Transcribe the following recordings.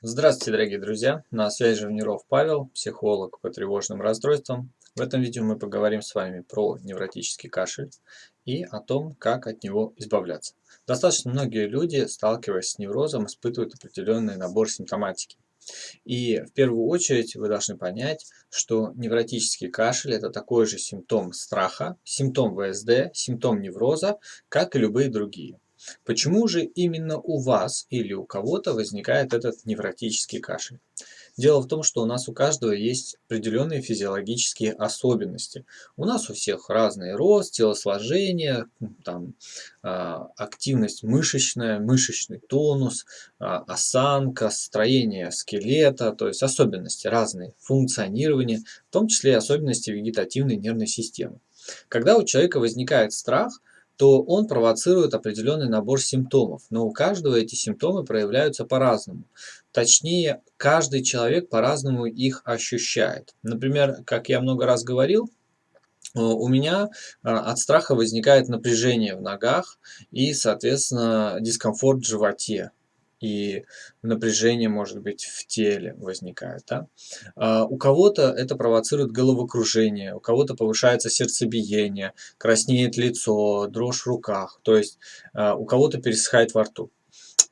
Здравствуйте, дорогие друзья! На связи Живниров Павел, психолог по тревожным расстройствам. В этом видео мы поговорим с вами про невротический кашель и о том, как от него избавляться. Достаточно многие люди, сталкиваясь с неврозом, испытывают определенный набор симптоматики. И в первую очередь вы должны понять, что невротический кашель – это такой же симптом страха, симптом ВСД, симптом невроза, как и любые другие. Почему же именно у вас или у кого-то возникает этот невротический кашель? Дело в том, что у нас у каждого есть определенные физиологические особенности. У нас у всех разный рост, телосложение, там, а, активность мышечная, мышечный тонус, а, осанка, строение скелета, то есть особенности разные, функционирование, в том числе особенности вегетативной нервной системы. Когда у человека возникает страх, то он провоцирует определенный набор симптомов. Но у каждого эти симптомы проявляются по-разному. Точнее, каждый человек по-разному их ощущает. Например, как я много раз говорил, э, у меня э, от страха возникает напряжение в ногах и, соответственно, дискомфорт в животе и напряжение, может быть, в теле возникает. Да? А у кого-то это провоцирует головокружение, у кого-то повышается сердцебиение, краснеет лицо, дрожь в руках, то есть а, у кого-то пересыхает во рту.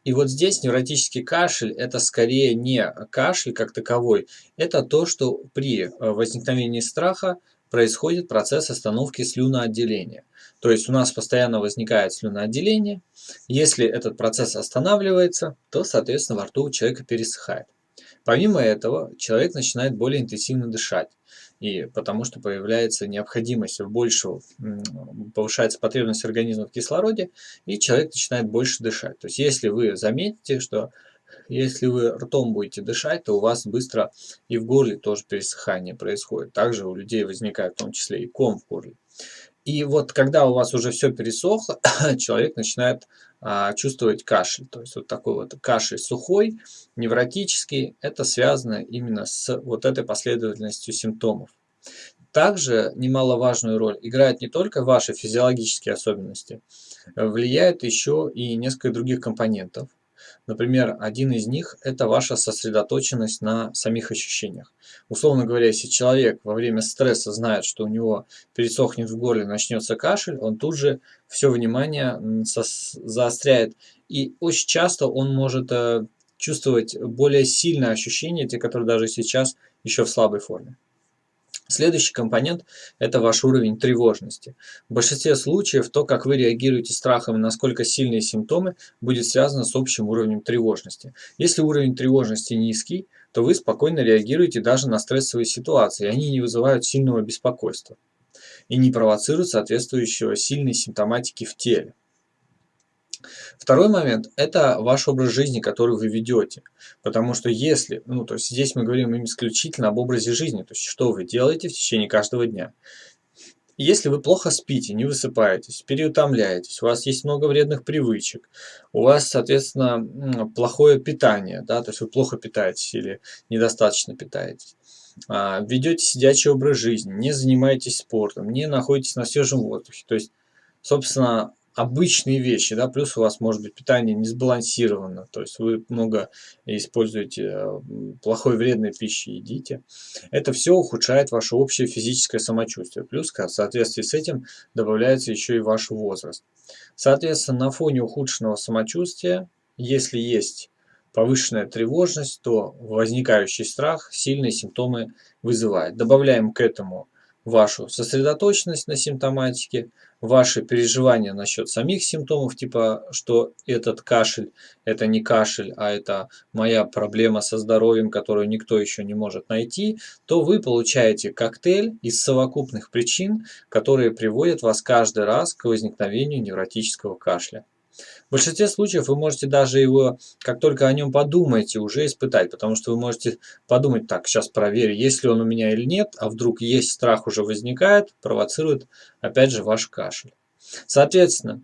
И вот здесь невротический кашель – это скорее не кашель как таковой, это то, что при э, возникновении страха происходит процесс остановки слюноотделения. То есть у нас постоянно возникает слюноотделение. Если этот процесс останавливается, то, соответственно, во рту у человека пересыхает. Помимо этого, человек начинает более интенсивно дышать. И потому что появляется необходимость в большего, повышается потребность организма в кислороде, и человек начинает больше дышать. То есть если вы заметите, что если вы ртом будете дышать, то у вас быстро и в горле тоже пересыхание происходит. Также у людей возникает в том числе и ком в горле. И вот когда у вас уже все пересохло, человек начинает а, чувствовать кашель. То есть вот такой вот кашель сухой, невротический, это связано именно с вот этой последовательностью симптомов. Также немаловажную роль играют не только ваши физиологические особенности, влияют еще и несколько других компонентов. Например, один из них – это ваша сосредоточенность на самих ощущениях. Условно говоря, если человек во время стресса знает, что у него пересохнет в горле, начнется кашель, он тут же все внимание заостряет. И очень часто он может э, чувствовать более сильные ощущения, те, которые даже сейчас еще в слабой форме. Следующий компонент – это ваш уровень тревожности. В большинстве случаев то, как вы реагируете страхом и насколько сильные симптомы, будет связано с общим уровнем тревожности. Если уровень тревожности низкий, то вы спокойно реагируете даже на стрессовые ситуации, они не вызывают сильного беспокойства и не провоцируют соответствующего сильной симптоматики в теле. Второй момент – это ваш образ жизни, который вы ведете. Потому что если, ну то есть здесь мы говорим исключительно об образе жизни, то есть что вы делаете в течение каждого дня. Если вы плохо спите, не высыпаетесь, переутомляетесь, у вас есть много вредных привычек, у вас, соответственно, плохое питание, да, то есть вы плохо питаетесь или недостаточно питаетесь, а, ведете сидячий образ жизни, не занимаетесь спортом, не находитесь на свежем воздухе, то есть, собственно, обычные вещи, да, плюс у вас может быть питание не сбалансировано, то есть вы много используете э, плохой вредной пищи, едите. Это все ухудшает ваше общее физическое самочувствие, плюс в соответствии с этим добавляется еще и ваш возраст. Соответственно, на фоне ухудшенного самочувствия, если есть повышенная тревожность, то возникающий страх сильные симптомы вызывает. Добавляем к этому вашу сосредоточенность на симптоматике, ваши переживания насчет самих симптомов, типа, что этот кашель, это не кашель, а это моя проблема со здоровьем, которую никто еще не может найти, то вы получаете коктейль из совокупных причин, которые приводят вас каждый раз к возникновению невротического кашля. В большинстве случаев вы можете даже его, как только о нем подумаете, уже испытать, потому что вы можете подумать, так, сейчас проверю, есть ли он у меня или нет, а вдруг есть страх уже возникает, провоцирует опять же ваш кашель. Соответственно,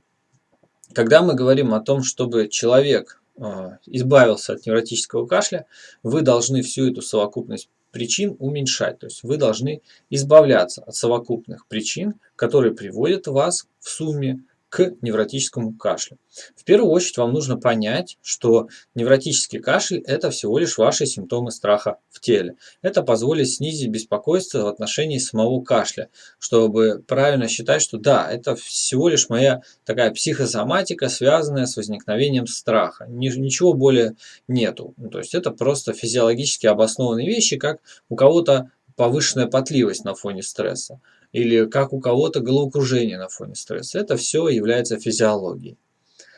когда мы говорим о том, чтобы человек э, избавился от невротического кашля, вы должны всю эту совокупность причин уменьшать. То есть вы должны избавляться от совокупных причин, которые приводят вас в сумме к невротическому кашлю. В первую очередь вам нужно понять, что невротический кашель – это всего лишь ваши симптомы страха в теле. Это позволит снизить беспокойство в отношении самого кашля, чтобы правильно считать, что да, это всего лишь моя такая психосоматика, связанная с возникновением страха. Ничего более нету. Ну, то есть это просто физиологически обоснованные вещи, как у кого-то повышенная потливость на фоне стресса или как у кого-то головокружение на фоне стресса. Это все является физиологией.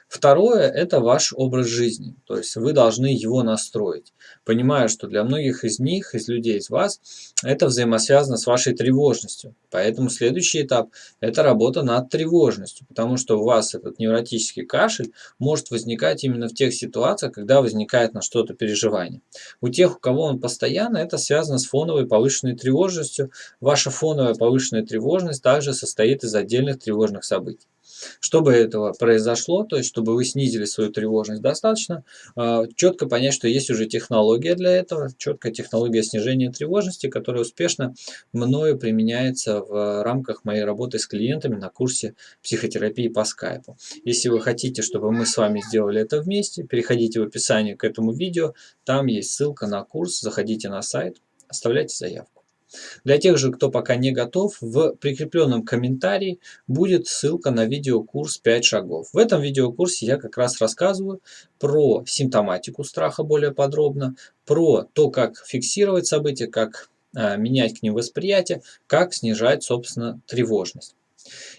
Второе – это ваш образ жизни, то есть вы должны его настроить, понимая, что для многих из них, из людей, из вас, это взаимосвязано с вашей тревожностью. Поэтому следующий этап – это работа над тревожностью, потому что у вас этот невротический кашель может возникать именно в тех ситуациях, когда возникает на что-то переживание. У тех, у кого он постоянно, это связано с фоновой повышенной тревожностью. Ваша фоновая повышенная тревожность также состоит из отдельных тревожных событий. Чтобы этого произошло, то есть чтобы вы снизили свою тревожность достаточно, а, четко понять, что есть уже технология для этого, четкая технология снижения тревожности, которая успешно мною применяется в рамках моей работы с клиентами на курсе психотерапии по скайпу. Если вы хотите, чтобы мы с вами сделали это вместе, переходите в описание к этому видео, там есть ссылка на курс, заходите на сайт, оставляйте заявку. Для тех же, кто пока не готов, в прикрепленном комментарии будет ссылка на видеокурс 5 шагов. В этом видеокурсе я как раз рассказываю про симптоматику страха более подробно, про то, как фиксировать события, как э, менять к ним восприятие, как снижать, собственно, тревожность.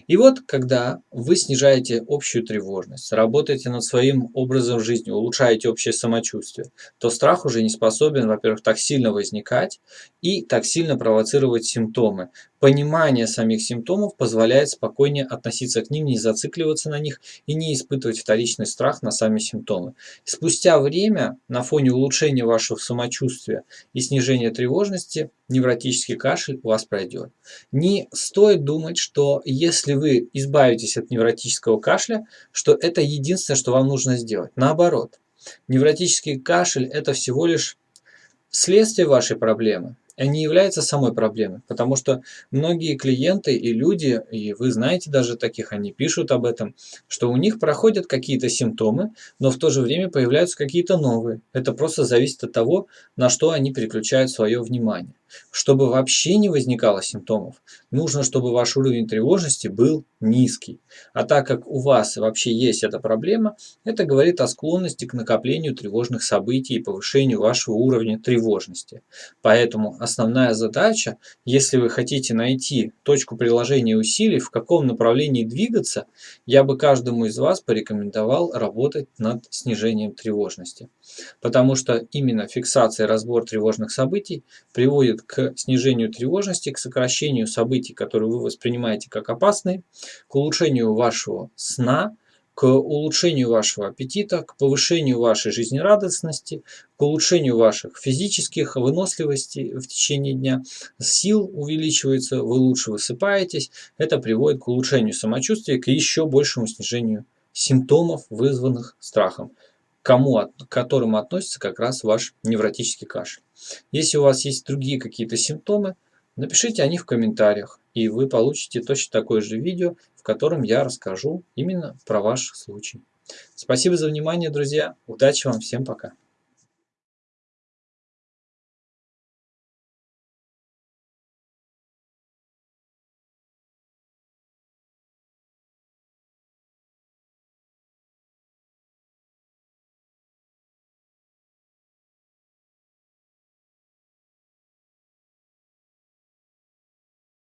И вот, когда вы снижаете общую тревожность, работаете над своим образом жизни, улучшаете общее самочувствие, то страх уже не способен, во-первых, так сильно возникать и так сильно провоцировать симптомы. Понимание самих симптомов позволяет спокойнее относиться к ним, не зацикливаться на них и не испытывать вторичный страх на сами симптомы. Спустя время, на фоне улучшения вашего самочувствия и снижения тревожности, невротический кашель у вас пройдет. Не стоит думать, что если вы избавитесь от невротического кашля, что это единственное, что вам нужно сделать. Наоборот, невротический кашель – это всего лишь следствие вашей проблемы не является самой проблемой, потому что многие клиенты и люди, и вы знаете даже таких, они пишут об этом, что у них проходят какие-то симптомы, но в то же время появляются какие-то новые. Это просто зависит от того, на что они переключают свое внимание. Чтобы вообще не возникало симптомов, нужно, чтобы ваш уровень тревожности был низкий. А так как у вас вообще есть эта проблема, это говорит о склонности к накоплению тревожных событий и повышению вашего уровня тревожности. Поэтому основная задача, если вы хотите найти точку приложения усилий, в каком направлении двигаться, я бы каждому из вас порекомендовал работать над снижением тревожности. Потому что именно фиксация и разбор тревожных событий приводит к снижению тревожности, к сокращению событий, которые вы воспринимаете как опасные, к улучшению вашего сна, к улучшению вашего аппетита, к повышению вашей жизнерадостности, к улучшению ваших физических выносливостей в течение дня, сил увеличивается, вы лучше высыпаетесь, это приводит к улучшению самочувствия, к еще большему снижению симптомов, вызванных страхом кому, к которым относится как раз ваш невротический кашель. Если у вас есть другие какие-то симптомы, напишите о них в комментариях, и вы получите точно такое же видео, в котором я расскажу именно про ваш случай. Спасибо за внимание, друзья. Удачи вам, всем пока.